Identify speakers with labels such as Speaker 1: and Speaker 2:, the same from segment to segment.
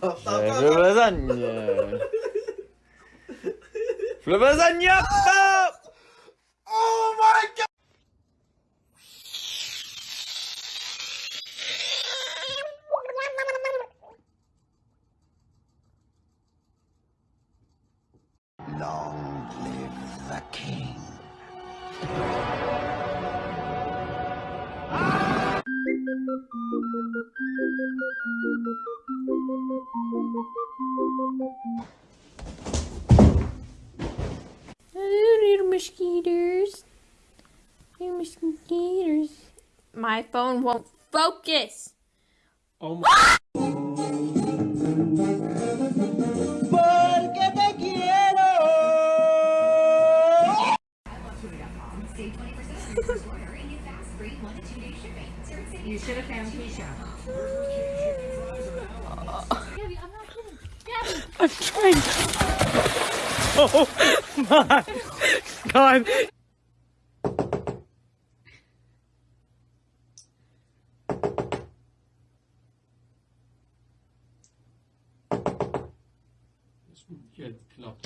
Speaker 1: Je
Speaker 2: lasagne lasagne
Speaker 1: Oh my god. Long live the king.
Speaker 3: My phone won't focus.
Speaker 2: Oh my
Speaker 4: You should have found Keisha.
Speaker 2: I'm trying Oh my god Helt klart.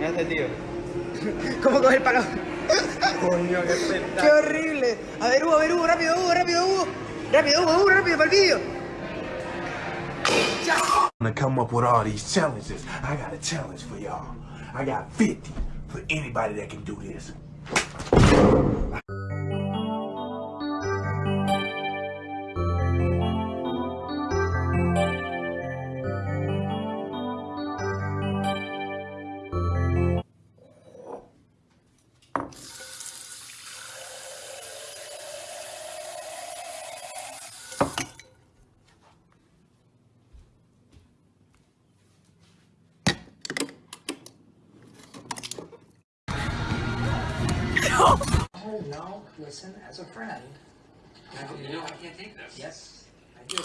Speaker 1: Gracias, tío. ¿Cómo coger palo? Coño, qué ¡Qué horrible! A ver, Hugo, a ver, Hugo, rápido, Hugo, rápido, Hugo. Rápido, Hugo, Hugo, rápido, para el vídeo.
Speaker 5: To come up with all these challenges. I got a challenge for y'all. I got 50 for anybody that can do this.
Speaker 6: Oh no, listen, as a friend.
Speaker 7: You know I can't take this.
Speaker 6: Yes, I do.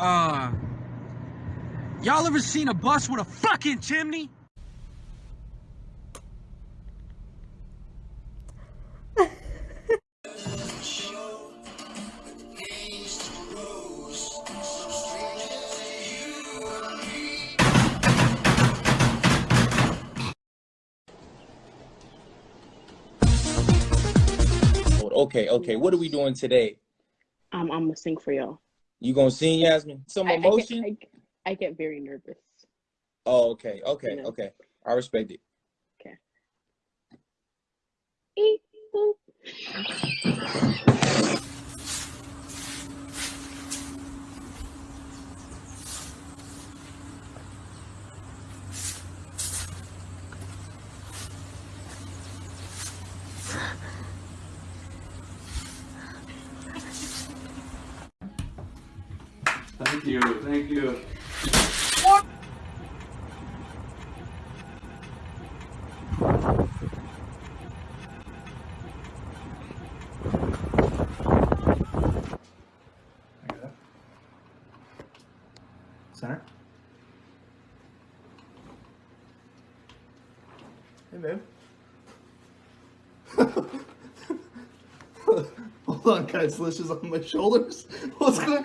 Speaker 8: Uh, y'all ever seen a bus with a fucking chimney?
Speaker 2: Okay, okay. What are we doing today?
Speaker 9: Um, I'm gonna sing for y'all.
Speaker 2: You gonna sing, Yasmin? Some
Speaker 9: I, I get,
Speaker 2: emotion?
Speaker 9: I, I get very nervous.
Speaker 2: Oh, okay, okay,
Speaker 9: Yeah.
Speaker 2: okay. I respect it.
Speaker 9: Eep,
Speaker 2: you, thank you.
Speaker 1: Center. Hey, babe. Hold on, guys. Lish is on my shoulders. What's going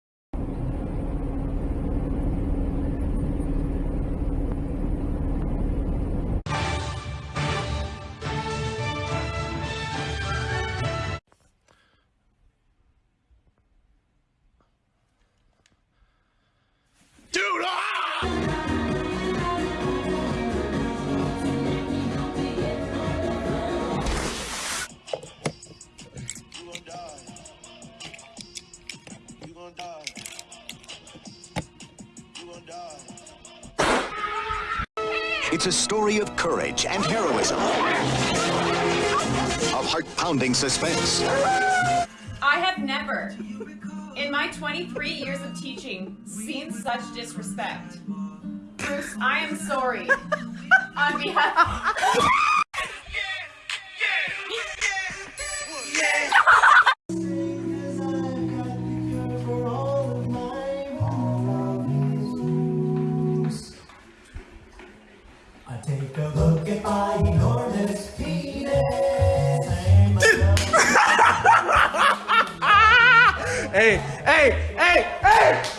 Speaker 10: It's a story of courage and heroism, of heart-pounding suspense,
Speaker 11: I have never, in my 23 years of teaching, seen such disrespect. Bruce, I am sorry. On behalf.
Speaker 12: I take a look at my
Speaker 1: hey, hey, hey, hey!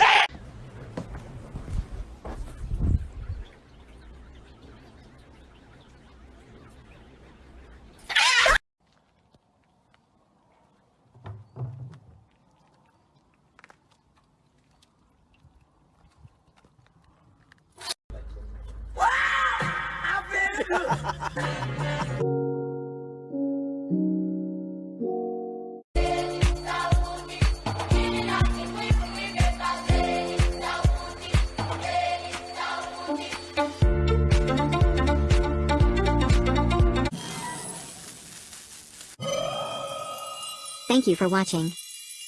Speaker 13: Thank you for watching.